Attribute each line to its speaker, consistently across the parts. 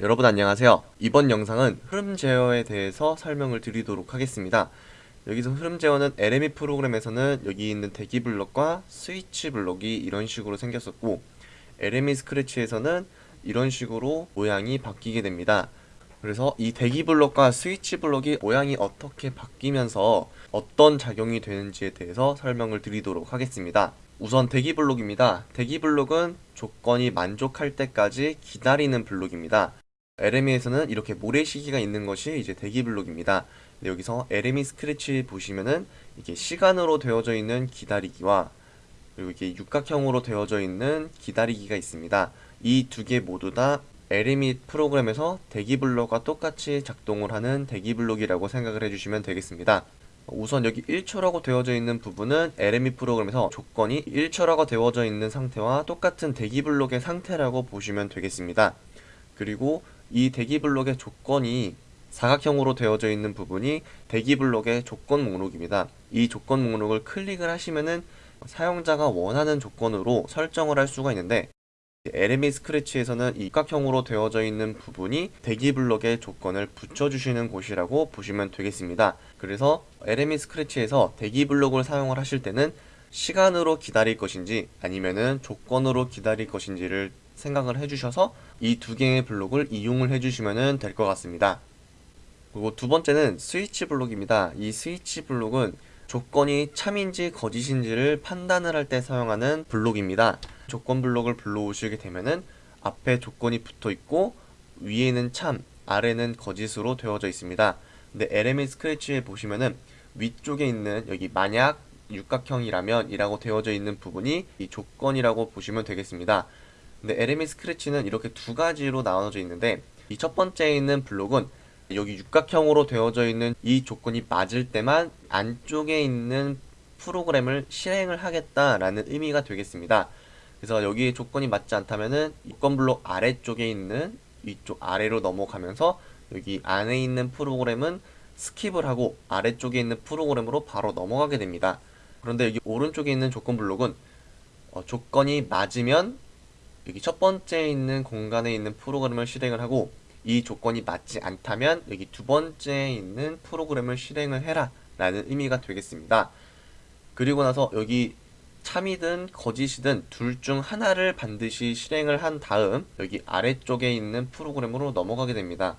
Speaker 1: 여러분 안녕하세요. 이번 영상은 흐름 제어에 대해서 설명을 드리도록 하겠습니다. 여기서 흐름 제어는 LME 프로그램에서는 여기 있는 대기 블록과 스위치 블록이 이런 식으로 생겼었고 LME 스크래치에서는 이런 식으로 모양이 바뀌게 됩니다. 그래서 이 대기 블록과 스위치 블록이 모양이 어떻게 바뀌면서 어떤 작용이 되는지에 대해서 설명을 드리도록 하겠습니다. 우선 대기 블록입니다. 대기 블록은 조건이 만족할 때까지 기다리는 블록입니다. LME에서는 이렇게 모래시계가 있는 것이 이제 대기 블록입니다. 여기서 LME 스크래치 보시면은 이게 시간으로 되어져 있는 기다리기와 그리고 이게 육각형으로 되어져 있는 기다리기가 있습니다. 이 두 개 모두 다 LME 프로그램에서 대기 블록과 똑같이 작동을 하는 대기 블록이라고 생각을 해주시면 되겠습니다. 우선 여기 1초라고 되어져 있는 부분은 LME 프로그램에서 조건이 1초라고 되어져 있는 상태와 똑같은 대기 블록의 상태라고 보시면 되겠습니다. 그리고 이 대기 블록의 조건이 사각형으로 되어져 있는 부분이 대기 블록의 조건 목록입니다. 이 조건 목록을 클릭을 하시면은 사용자가 원하는 조건으로 설정을 할 수가 있는데 LME 스크래치에서는 이각형으로 되어져 있는 부분이 대기 블록의 조건을 붙여주시는 곳이라고 보시면 되겠습니다. 그래서 LME 스크래치에서 대기 블록을 사용을 하실 때는 시간으로 기다릴 것인지 아니면은 조건으로 기다릴 것인지를 생각을 해주셔서 이 두 개의 블록을 이용을 해주시면 될 것 같습니다. 그리고 두 번째는 스위치 블록입니다. 이 스위치 블록은 조건이 참인지 거짓인지를 판단을 할 때 사용하는 블록입니다. 조건 블록을 불러오시게 되면은 앞에 조건이 붙어 있고 위에는 참, 아래는 거짓으로 되어져 있습니다. 근데 LME 스크래치에 보시면은 위쪽에 있는 여기 만약 육각형이라면 이라고 되어져 있는 부분이 이 조건이라고 보시면 되겠습니다. 근데 LME Scratch는 이렇게 두 가지로 나눠져 있는데 이 첫 번째에 있는 블록은 여기 육각형으로 되어져 있는 이 조건이 맞을 때만 안쪽에 있는 프로그램을 실행을 하겠다라는 의미가 되겠습니다. 그래서 여기 조건이 맞지 않다면은 조건 블록 아래쪽에 있는 위쪽 아래로 넘어가면서 여기 안에 있는 프로그램은 skip을 하고 아래쪽에 있는 프로그램으로 바로 넘어가게 됩니다. 그런데 여기 오른쪽에 있는 조건 블록은 어, 조건이 맞으면 여기 첫 번째 있는 공간에 있는 프로그램을 실행을 하고 이 조건이 맞지 않다면 여기 두 번째에 있는 프로그램을 실행을 해라 라는 의미가 되겠습니다. 그리고 나서 여기 참이든 거짓이든 둘 중 하나를 반드시 실행을 한 다음 여기 아래쪽에 있는 프로그램으로 넘어가게 됩니다.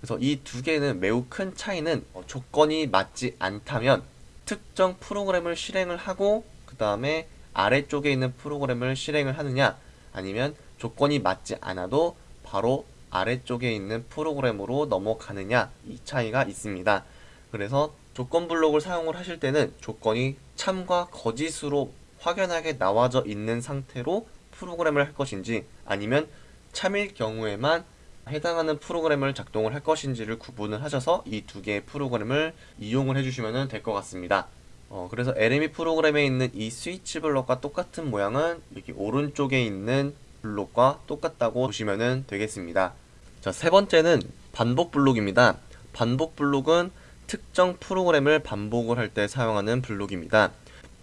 Speaker 1: 그래서 이 두 개는 매우 큰 차이는 어, 조건이 맞지 않다면 특정 프로그램을 실행을 하고 그 다음에 아래쪽에 있는 프로그램을 실행을 하느냐 아니면 조건이 맞지 않아도 바로 아래쪽에 있는 프로그램으로 넘어가느냐 이 차이가 있습니다. 그래서 조건 블록을 사용을 하실 때는 조건이 참과 거짓으로 확연하게 나와져 있는 상태로 프로그램을 할 것인지 아니면 참일 경우에만 해당하는 프로그램을 작동을 할 것인지를 구분을 하셔서 이 두 개의 프로그램을 이용을 해주시면 될 것 같습니다. 어, 그래서 LME 프로그램에 있는 이 스위치 블록과 똑같은 모양은 여기 오른쪽에 있는 블록과 똑같다고 보시면 되겠습니다. 자, 세 번째는 반복 블록입니다. 반복 블록은 특정 프로그램을 반복을 할 때 사용하는 블록입니다.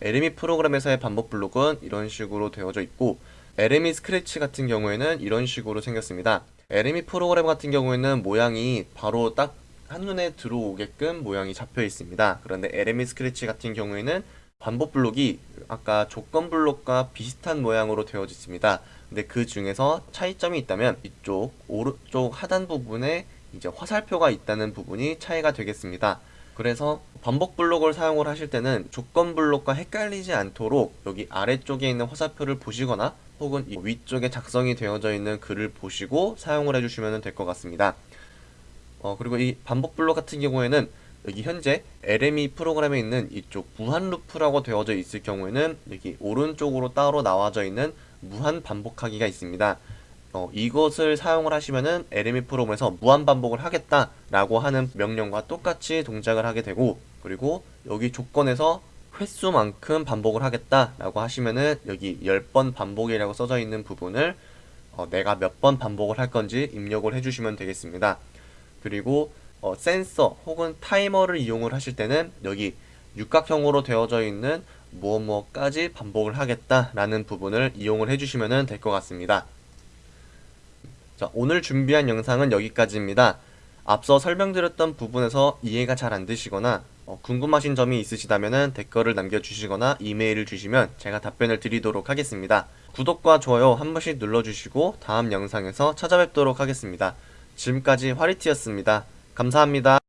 Speaker 1: LME 프로그램에서의 반복 블록은 이런 식으로 되어져 있고 LME 스크래치 같은 경우에는 이런 식으로 생겼습니다. LME 프로그램 같은 경우에는 모양이 바로 딱 한눈에 들어오게끔 모양이 잡혀 있습니다. 그런데 LME 스크래치 같은 경우에는 반복 블록이 아까 조건 블록과 비슷한 모양으로 되어져 있습니다. 근데 그 중에서 차이점이 있다면 이쪽 오른쪽 하단 부분에 이제 화살표가 있다는 부분이 차이가 되겠습니다. 그래서 반복 블록을 사용을 하실 때는 조건 블록과 헷갈리지 않도록 여기 아래쪽에 있는 화살표를 보시거나 혹은 위쪽에 작성이 되어져 있는 글을 보시고 사용을 해주시면 될 것 같습니다. 어, 그리고 이 반복 블록 같은 경우에는 여기 현재 LME 프로그램에 있는 이쪽 무한 루프라고 되어져 있을 경우에는 여기 오른쪽으로 따로 나와져 있는 무한 반복하기가 있습니다. 어, 이것을 사용을 하시면은 LME 프로그램에서 무한 반복을 하겠다라고 하는 명령과 똑같이 동작을 하게 되고 그리고 여기 조건에서 횟수만큼 반복을 하겠다라고 하시면은 여기 10번 반복이라고 써져 있는 부분을 어, 내가 몇 번 반복을 할 건지 입력을 해주시면 되겠습니다. 그리고 어, 센서 혹은 타이머를 이용을 하실 때는 여기 육각형으로 되어져 있는 무엇 무엇까지 반복을 하겠다라는 부분을 이용을 해주시면 될 것 같습니다. 자, 오늘 준비한 영상은 여기까지입니다. 앞서 설명드렸던 부분에서 이해가 잘 안 되시거나 어, 궁금하신 점이 있으시다면 댓글을 남겨주시거나 이메일을 주시면 제가 답변을 드리도록 하겠습니다. 구독과 좋아요 한 번씩 눌러주시고 다음 영상에서 찾아뵙도록 하겠습니다. 지금까지 화리티였습니다. 감사합니다.